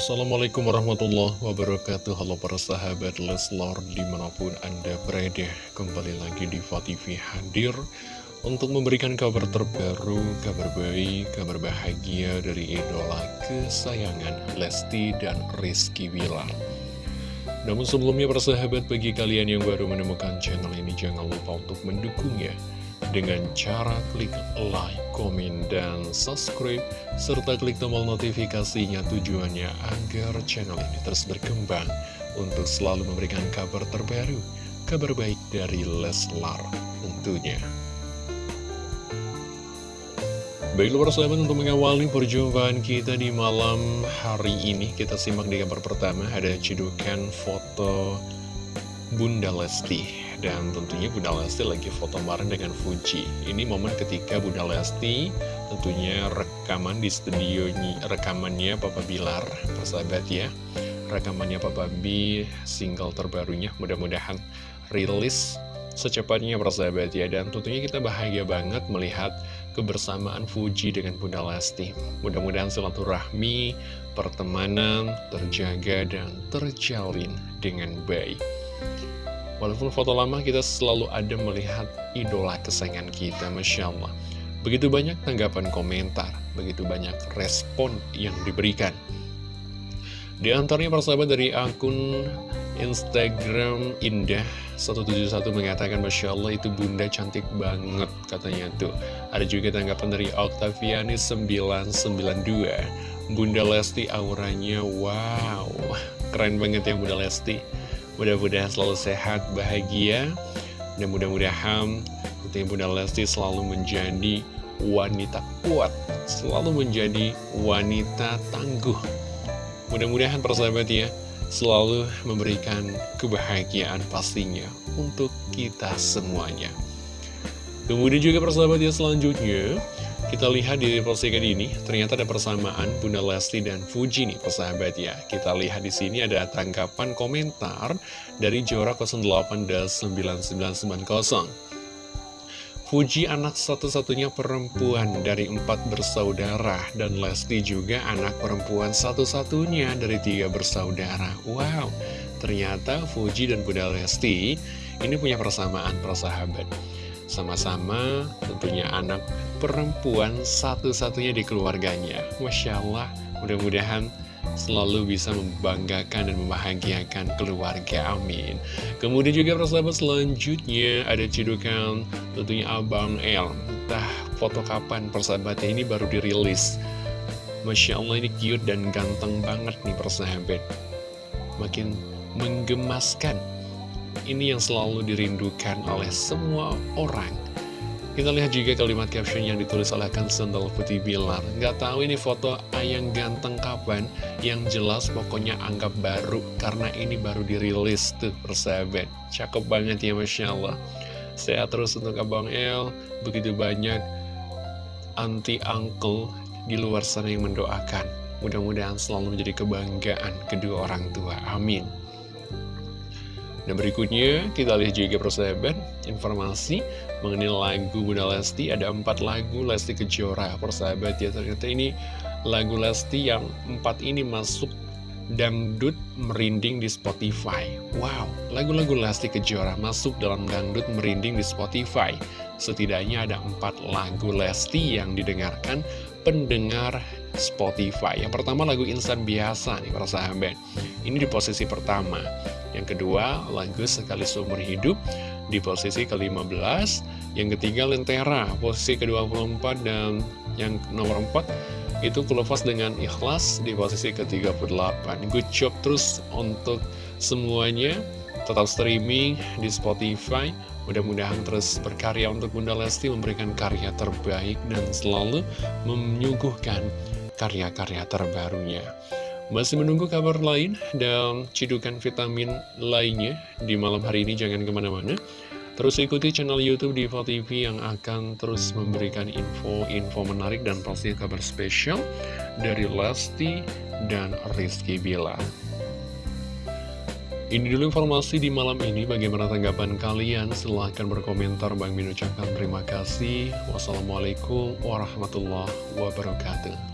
Assalamualaikum warahmatullahi wabarakatuh. Halo para sahabat Leslar di mana pun anda berada Kembali lagi di TV hadir Untuk memberikan kabar terbaru, kabar baik, kabar bahagia dari idola kesayangan Lesti dan Rizky Bilar. Namun sebelumnya para sahabat bagi kalian yang baru menemukan channel ini Jangan lupa untuk mendukungnya dengan cara klik like, komen, dan subscribe, serta klik tombol notifikasinya tujuannya agar channel ini terus berkembang untuk selalu memberikan kabar terbaru, kabar baik dari Leslar tentunya. Baiklah persahabat untuk mengawali perjumpaan kita di malam hari ini Kita simak di kabar pertama ada cedukan foto Bunda Lesti. Dan tentunya Bunda Lesti lagi foto bareng dengan Fuji. Ini momen ketika Bunda Lesti tentunya rekaman di studio Rekamannya Papa Bilar. Persahabat ya Rekamannya Papa B single terbarunya Mudah-mudahan rilis secepatnya persahabat ya. Dan tentunya kita bahagia banget melihat kebersamaan Fuji dengan Bunda Lesti. Mudah-mudahan silaturahmi, pertemanan terjaga dan terjalin dengan baik Walaupun foto lama kita selalu ada melihat idola kesayangan kita, Masya Allah. Begitu banyak tanggapan komentar, begitu banyak respon yang diberikan. Di antaranya persahabat dari akun Instagram Indah 171 mengatakan Masya Allah itu bunda cantik banget katanya tuh Ada juga tanggapan dari Octaviani 992 Bunda Lesti auranya wow Keren banget ya Bunda Lesti Mudah-mudahan selalu sehat, bahagia, dan mudah-mudahan tentunya Bunda Lesti selalu menjadi wanita kuat, selalu menjadi wanita tangguh. Mudah-mudahan persahabat ya, selalu memberikan kebahagiaan pastinya untuk kita semuanya. Kemudian juga persahabat ya selanjutnya, kita lihat di postingan ini, ternyata ada persamaan Bunda Lesti dan Fuji nih, persahabat ya. Kita lihat di sini ada tanggapan komentar dari Jora 08-9990. Fuji anak satu-satunya perempuan dari empat bersaudara dan Lesti juga anak perempuan satu-satunya dari tiga bersaudara. Wow, ternyata Fuji dan Bunda Lesti ini punya persamaan persahabat. Sama-sama tentunya anak perempuan satu-satunya di keluarganya. Masya Allah, mudah-mudahan selalu bisa membanggakan dan membahagiakan keluarga, amin. Kemudian juga persahabat selanjutnya ada cidukan tentunya Abang El. Entah foto kapan persahabatnya ini baru dirilis. Masya Allah ini cute dan ganteng banget nih persahabat. Makin menggemaskan ini yang selalu dirindukan oleh semua orang. Kita lihat juga kalimat caption yang ditulis oleh Kang Sendal Putih Bilar. Nggak tahu ini foto ayang ganteng kapan, yang jelas pokoknya anggap baru, karena ini baru dirilis tuh persahabat. Cakep banget ya Masya Allah. Sehat terus untuk Abang El, begitu banyak anti-uncle di luar sana yang mendoakan. Mudah-mudahan selalu menjadi kebanggaan kedua orang tua. Amin. Dan berikutnya kita lihat juga persahabat informasi mengenai lagu Bunda Lesti. Ada empat lagu Lesti Kejora. Persahabat ya ternyata ini lagu Lesti yang empat ini masuk dangdut merinding di Spotify. Wow, lagu-lagu Lesti Kejora masuk dalam dangdut merinding di Spotify. Setidaknya ada empat lagu Lesti yang didengarkan pendengar Spotify. Yang pertama lagu Insan Biasa nih persahabat. Ini di posisi pertama yang kedua, lagu Sekali Seumur Hidup di posisi ke-15. Yang ketiga, Lentera, posisi ke-24. Dan yang nomor 4 itu Kulofas dengan Ikhlas di posisi ke-38. Good job terus untuk semuanya. Tetap streaming di Spotify. Mudah-mudahan terus berkarya untuk Bunda Lesti memberikan karya terbaik dan selalu menyuguhkan karya-karya terbarunya. Masih menunggu kabar lain dan cidukan vitamin lainnya di malam hari ini jangan ke mana-mana. Terus ikuti channel Youtube Diva TV yang akan terus memberikan info-info menarik dan pasti kabar spesial dari Lesti dan Rizky Bila. Ini dulu informasi di malam ini, bagaimana tanggapan kalian? Silahkan berkomentar, Bang Min ucapkan terima kasih. Wassalamualaikum warahmatullahi wabarakatuh.